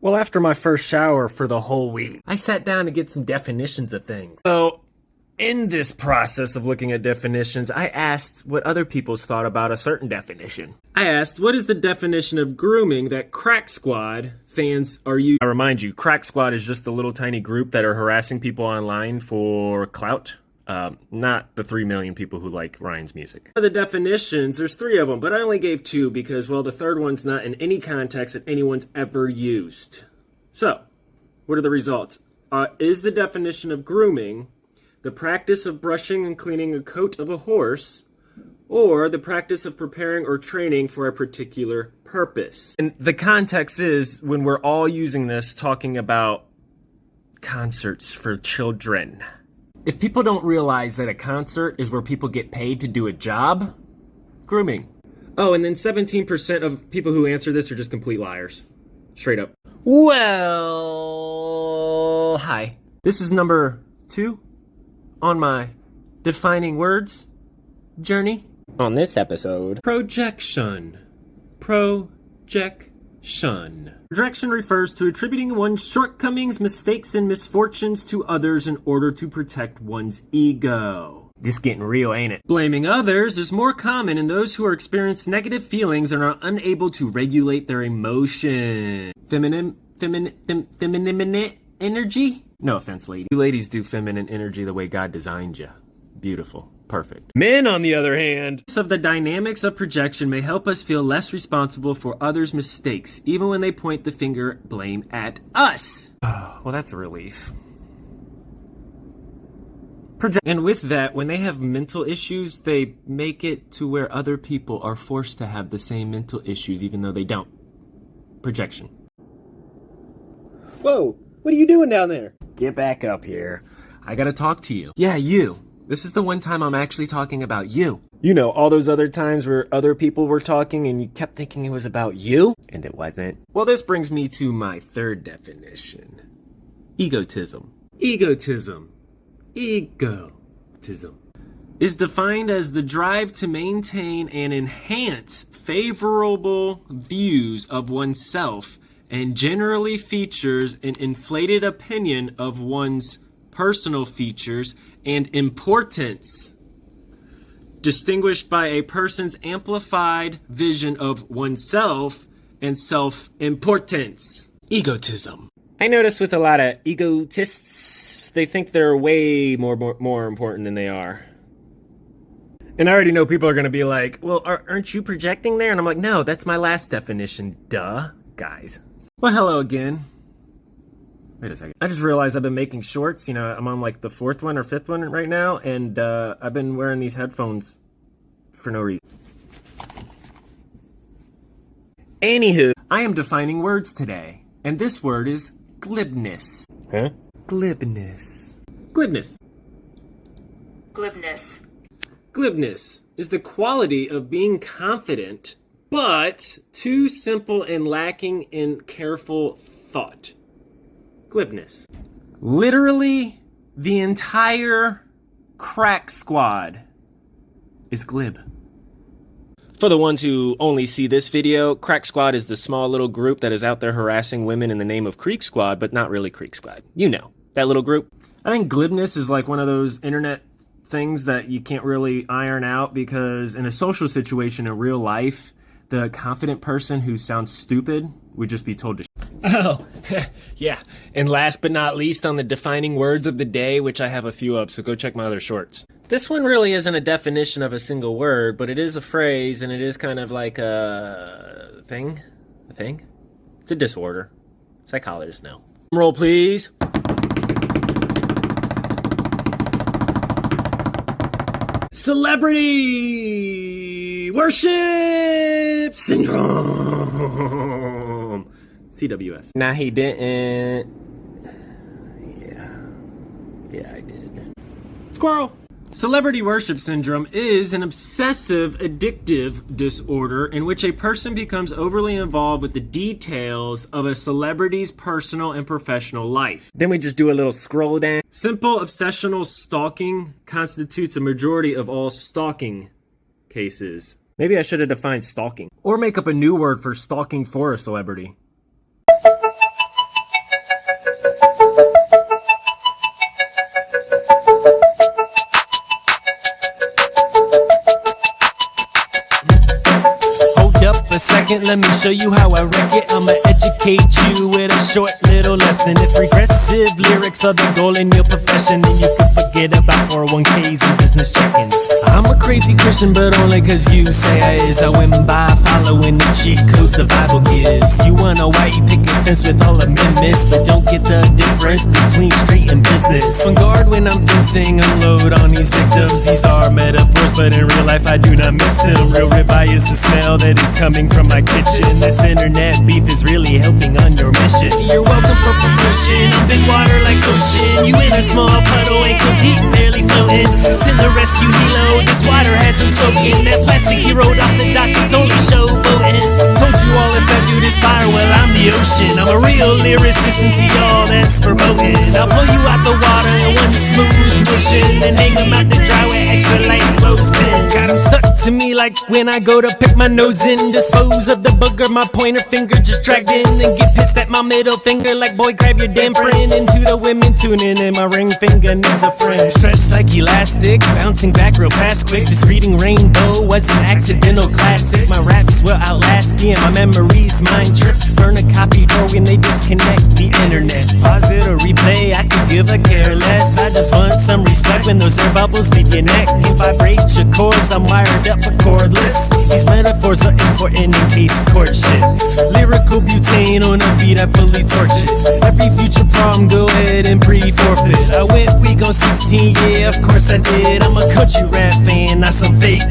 Well, after my first shower for the whole week, I sat down to get some definitions of things. So, in this process of looking at definitions, I asked what other people's thought about a certain definition. I asked, what is the definition of grooming that Crack Squad fans are you? I remind you, Crack Squad is just a little tiny group that are harassing people online for clout. Um, not the 3 million people who like Ryan's music. The definitions, there's three of them, but I only gave two because, well, the third one's not in any context that anyone's ever used. So, what are the results? Uh, is the definition of grooming the practice of brushing and cleaning a coat of a horse, or the practice of preparing or training for a particular purpose? And the context is when we're all using this talking about concerts for children. If people don't realize that a concert is where people get paid to do a job, grooming. Oh, and then 17% of people who answer this are just complete liars. Straight up. Well, hi. This is number two on my defining words journey. On this episode, projection. Projection. Projection refers to attributing one's shortcomings, mistakes, and misfortunes to others in order to protect one's ego. This getting real, ain't it? Blaming others is more common in those who are experiencing negative feelings and are unable to regulate their emotion. Feminine, feminine, fem, feminine energy? No offense, lady. You ladies do feminine energy the way God designed you. Beautiful. Perfect. Men, on the other hand, of the dynamics of projection may help us feel less responsible for others' mistakes, even when they point the finger blame at us. Oh, well, that's a relief. Project and with that, when they have mental issues, they make it to where other people are forced to have the same mental issues, even though they don't. Projection. Whoa, what are you doing down there? Get back up here. I gotta talk to you. Yeah, you. This is the one time I'm actually talking about you. You know, all those other times where other people were talking and you kept thinking it was about you? And it wasn't. Well, this brings me to my third definition egotism. Egotism. Egotism. Is defined as the drive to maintain and enhance favorable views of oneself and generally features an inflated opinion of one's personal features and importance, distinguished by a person's amplified vision of oneself and self importance. Egotism. I notice with a lot of egotists, they think they're way more, more, more important than they are. And I already know people are going to be like, well, aren't you projecting there? And I'm like, no, that's my last definition, duh, guys. Well, hello again. Wait a second. I just realized I've been making shorts. You know, I'm on like the fourth one or fifth one right now, and uh, I've been wearing these headphones for no reason. Anywho, I am defining words today, and this word is glibness. Huh? Glibness. Glibness. Glibness. Glibness is the quality of being confident, but too simple and lacking in careful thought glibness. Literally, the entire crack squad is glib. For the ones who only see this video, Crack Squad is the small little group that is out there harassing women in the name of Creek Squad, but not really Creek Squad. You know, that little group. I think glibness is like one of those internet things that you can't really iron out because in a social situation in real life, the confident person who sounds stupid would just be told to Oh, yeah. And last but not least, on the defining words of the day, which I have a few of, so go check my other shorts. This one really isn't a definition of a single word, but it is a phrase, and it is kind of like a thing. A thing? It's a disorder. Psychologists know. Roll, please. Celebrity worship syndrome. CWS. Nah, he didn't. Yeah. Yeah, I did. Squirrel! Celebrity worship syndrome is an obsessive addictive disorder in which a person becomes overly involved with the details of a celebrity's personal and professional life. Then we just do a little scroll down. Simple obsessional stalking constitutes a majority of all stalking cases. Maybe I should have defined stalking. Or make up a new word for stalking for a celebrity. Second, let me show you how I wreck it. I'ma educate you with a short little lesson. If regressive lyrics are the goal in your profession, then you can forget about 401ks and business check-ins. I'm a crazy Christian, but only cause you say I is. I went by following the cheat codes the Bible gives. You want a white picket fence with all amendments, but don't get the difference between street and business. On guard when I'm fencing, unload on these victims. These are metaphors, but in real life I do not miss them. Real ribeye is the smell that is coming from my kitchen. This internet beef is really helping on your mission. You're welcome for promotion. I'm big water like ocean. You in a small puddle, ankle deep, barely floating. Send the rescue helo. This water has him soaking. That plastic he rode off the dock is only showboating. Told you all if I do this fire, well I'm the ocean. I'm a real lyricist, and to y'all that's promoting. I'll pull you out the water in one smooth motion, and hang them out to dry with extra light clothespin. Got 'em stuck to me like when I go to pick my nose in. Dispose of the booger, my pointer finger just dragged in. And get pissed at my middle finger like, boy, grab your damn friend. And to the women tuning in, my ring finger needs a friend. Stretched like elastic, bouncing back real fast quick. This reading rainbow was an accidental classic. My raps will outlast me and my memories mind trip. Burn a copy door when they disconnect the internet. Pause it or replay, I could give a care less. I just want some respect when those air bubbles leave your neck and vibrate your cords. I'm wired up cordless. These metaphors are important in case courtship. Lyrical butane on a beat, I fully it. Every future problem, go ahead and pre-forfeit. I went week on 16, yeah, of course I did. I'm a country rap fan, not some fake.